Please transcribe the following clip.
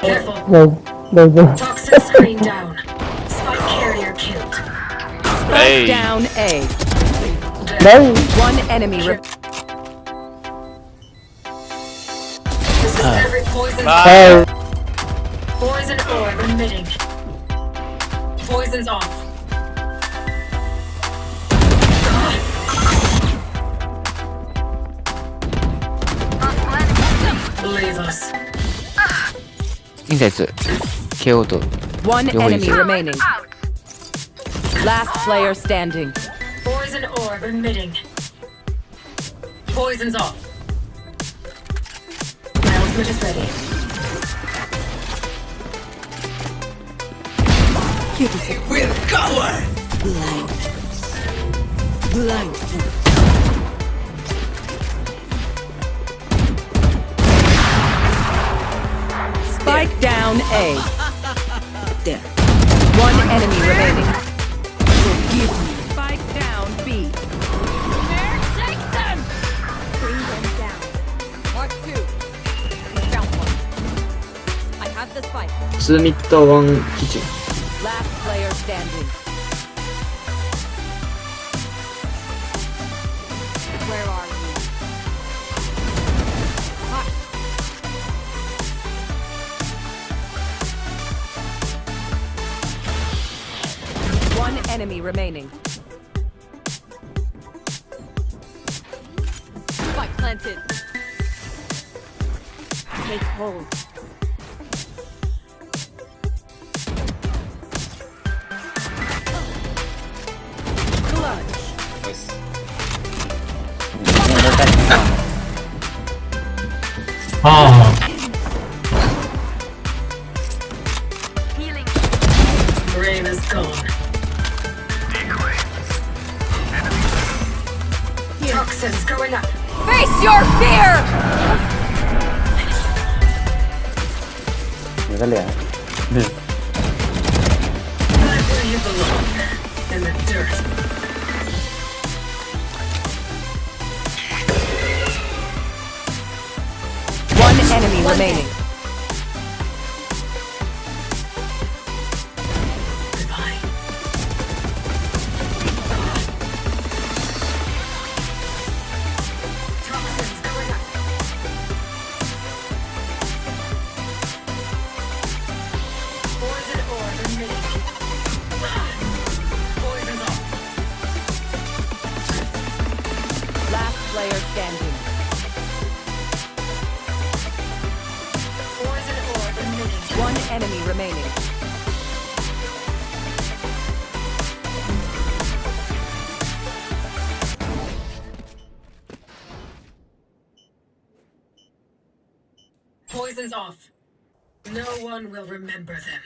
Careful. No, no, no. Toxic screen down. Spike carrier killed. Spike hey. down A. No. One enemy. This is uh. every poison. Poison emitting. Poison's off. Leave us. インサイツ KO と One Yo, enemy easy. remaining. Last player standing. Poison orb emitting. Poison's off. My ultimate is ready. Spike A. There. One enemy remaining. Spike down B. Mark two. Found one. I have the spike. 2ミッド1キッチン Last player standing. Enemy remaining. Spike planted. Take hold. 아, Brave oh. Toxins going up. Face your fear! Right where you belong. In the dirt. One enemy remaining. One enemy remaining. Poison's off. No one will remember them.